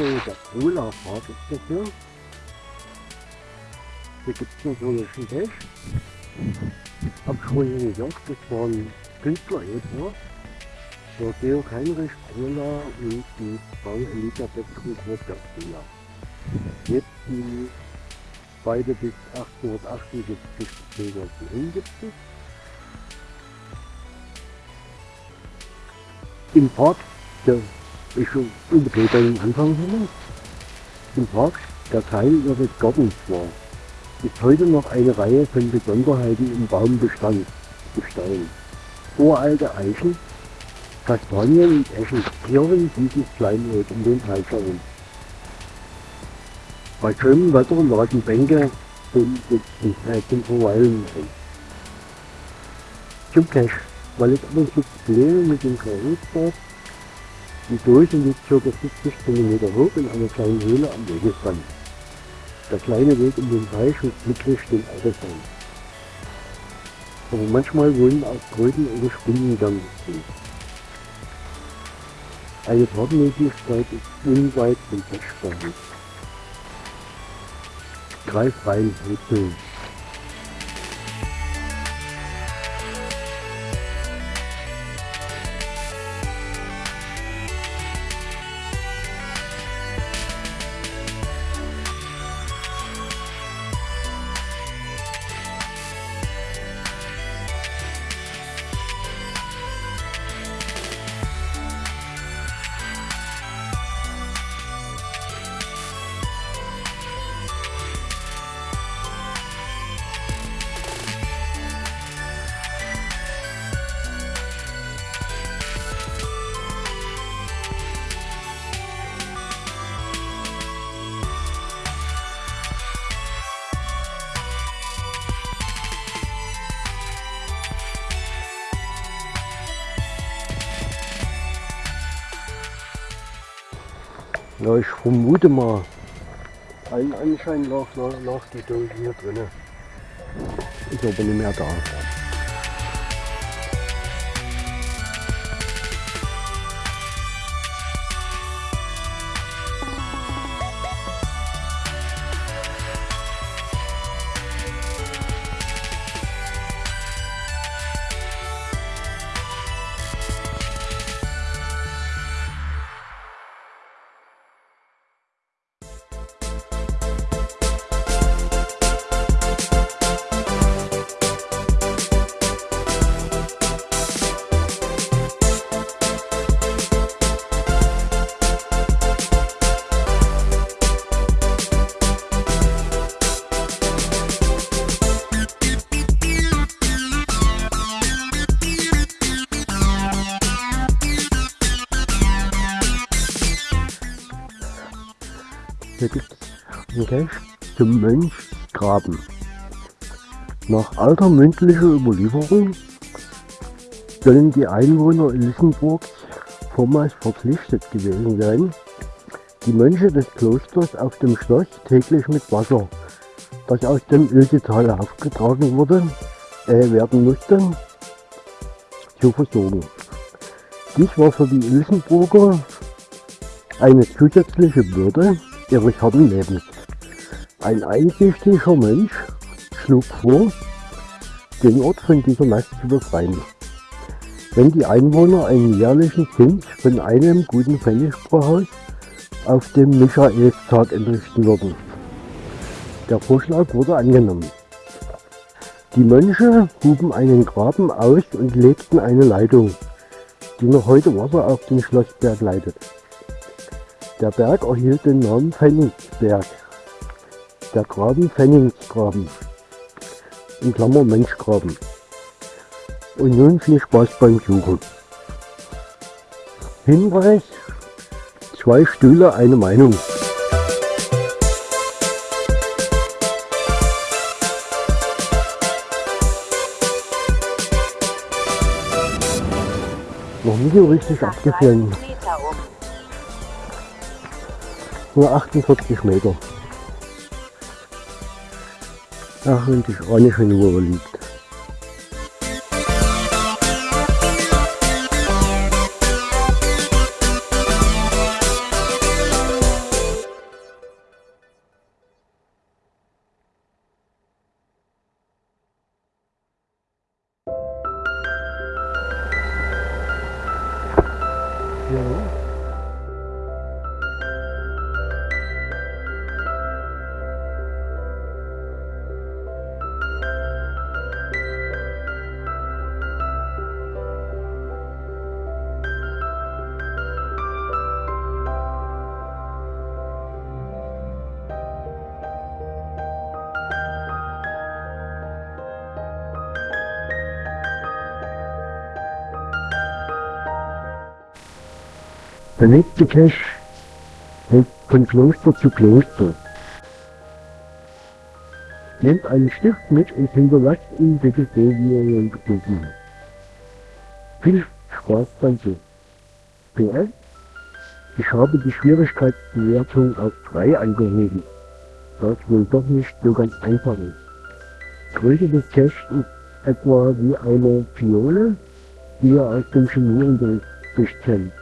So, der Cola-Park ist das hier. Hier gibt es so einen Teich. Hab ich vorhin gesagt, das waren Künstler etwa. Der Georg Heinrich Cola und die Frau Elisabeth Cola. Jetzt die beide bis 1878 bzw. gibt es. Im Park, der ist unbedingt am Anfang hin. Im Park, der Teil ihres Gartens war, ist heute noch eine Reihe von Besonderheiten im Baumbestand bestehen. Uralte Eichen, Kastanien und Eschen zieren dieses Kleinod um den herum. Bei schönem Wetter laden Bänke zum Sitzen, zum Verweilen ein. Zum Cache, weil es aber so Probleme mit dem Karusberg die Dose liegt ca. 50 cm hoch in einer kleinen Höhle am Wegesrand. Der kleine Weg um den Teich ist glücklich den Alter sein. Aber manchmal wohnen auch Kröten oder Spinnen drin. Eine Fahrtmöglichkeit ist unweit vom Feststand. Greif rein, Wurzeln. Ja, ich vermute mal, allen Anschein lag, lag die Dose hier drinnen. Ist aber nicht mehr da. Es einen Cache zum Mönchsgraben. Nach alter mündlicher Überlieferung sollen die Einwohner Ilsenburgs vormals verpflichtet gewesen sein, die Mönche des Klosters auf dem Schloss täglich mit Wasser, das aus dem Ilsetal aufgetragen wurde, äh, werden musste, zu versorgen. Dies war für die Ilsenburger eine zusätzliche Bürde ihres harten Lebens. Ein einsichtiger Mensch schlug vor, den Ort von dieser Last zu befreien. Wenn die Einwohner einen jährlichen Zins von einem guten Pfennig pro Haus auf dem Michaelstag entrichten würden. Der Vorschlag wurde angenommen. Die Mönche huben einen Graben aus und legten eine Leitung, die noch heute Wasser auf den Schlossberg leitet. Der Berg erhielt den Namen Pfennigsberg. Der Graben Pfennigsgraben. In Klammer Mönchgraben. Und nun viel Spaß beim Suchen. Hinweis, zwei Stühle, eine Meinung. Noch nie so richtig abgefallen. Nur 48 Meter. Ach, und ich ahne schon, wo er liegt. Der nächste Cache hält von Kloster zu Kloster. Nehmt einen Stift mit und hinterlasst ihn bitte so, wie ihr ihn bekommen habt. Viel Spaß beim Suchen. PS, ich habe die Schwierigkeitsbewertung auf 3 angehoben, es wohl doch nicht so ganz einfach ist. Größe des Caches ist etwa wie eine Fiole, die ihr aus dem Chemieunterricht kennt.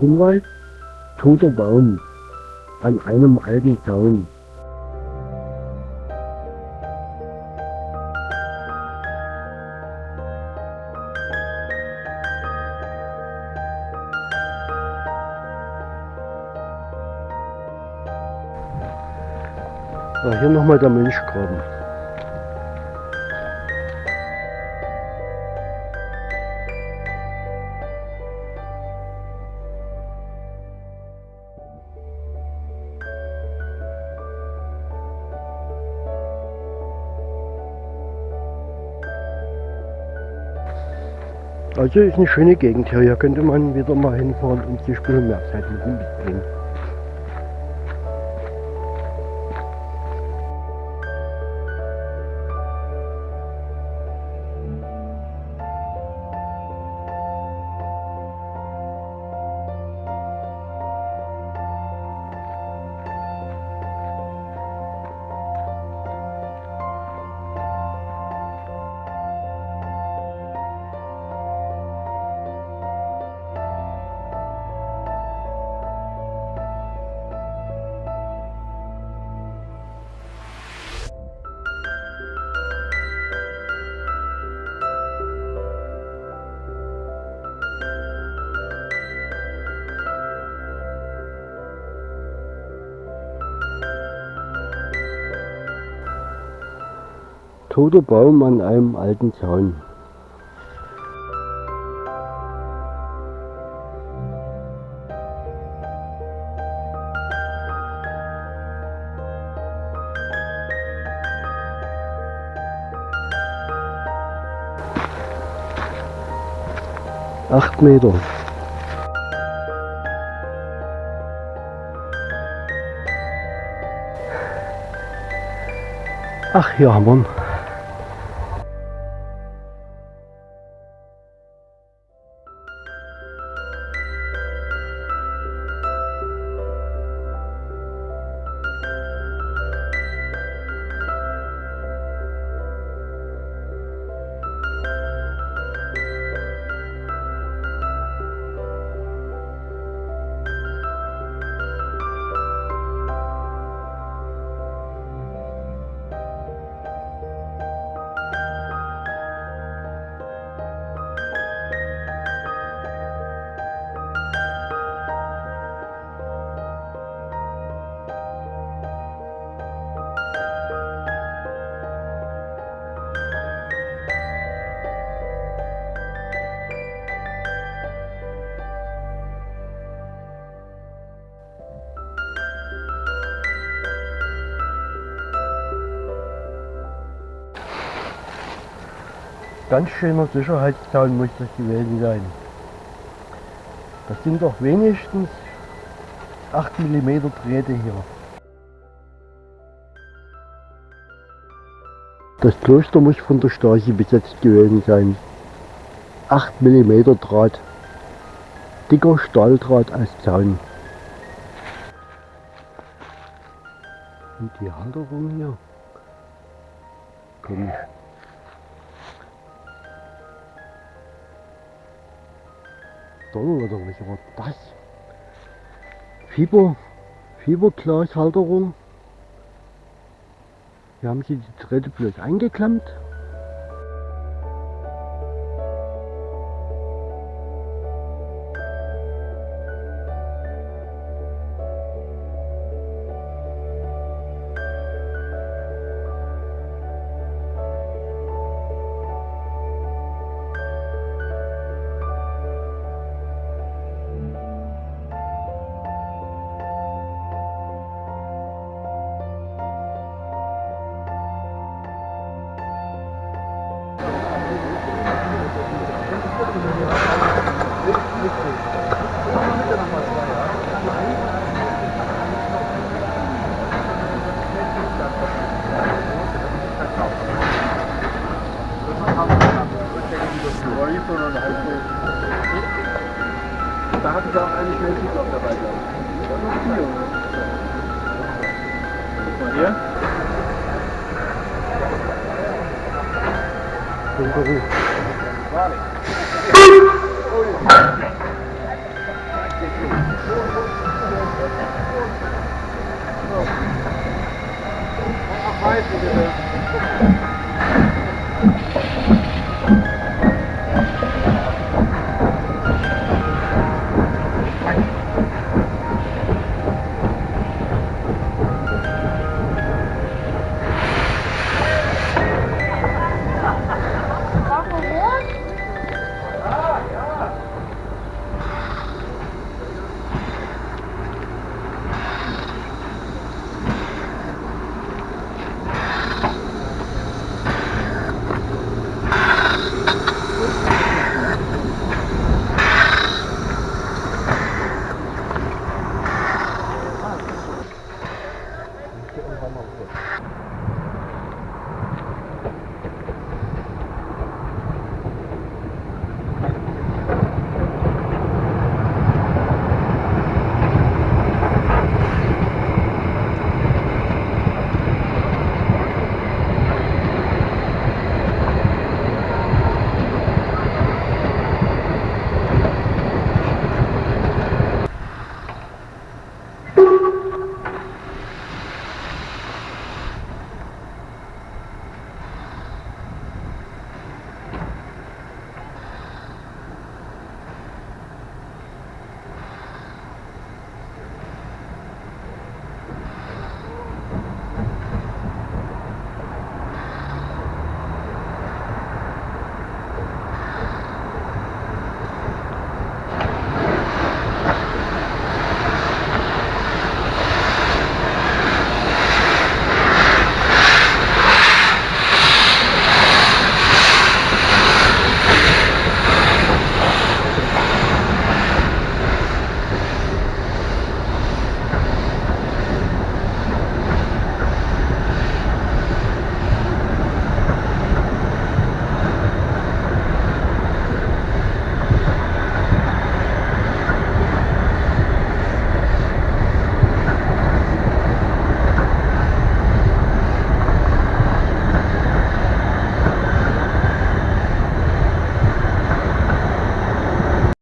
Hinweis, toter Baum an einem alten Zaun. Ah, hier nochmal der Mönchgraben. Also ist eine schöne Gegend hier. Hier könnte man wieder mal hinfahren und sich ein bisschen mehr Zeit mit toter Baum an einem alten Zaun. Acht Meter. Ach, hier haben wir ihn. Ganz schöner Sicherheitszaun muss das gewesen sein. Das sind doch wenigstens 8 mm Drähte hier. Das Kloster muss von der Stasi besetzt gewesen sein. 8 mm Draht. Dicker Stahldraht als Zaun. Und die Halterung hier. Komisch. Donner oder was war das? Fieber, Fieberglashalterung. Hier haben sie die Drähte bloß eingeklemmt. Den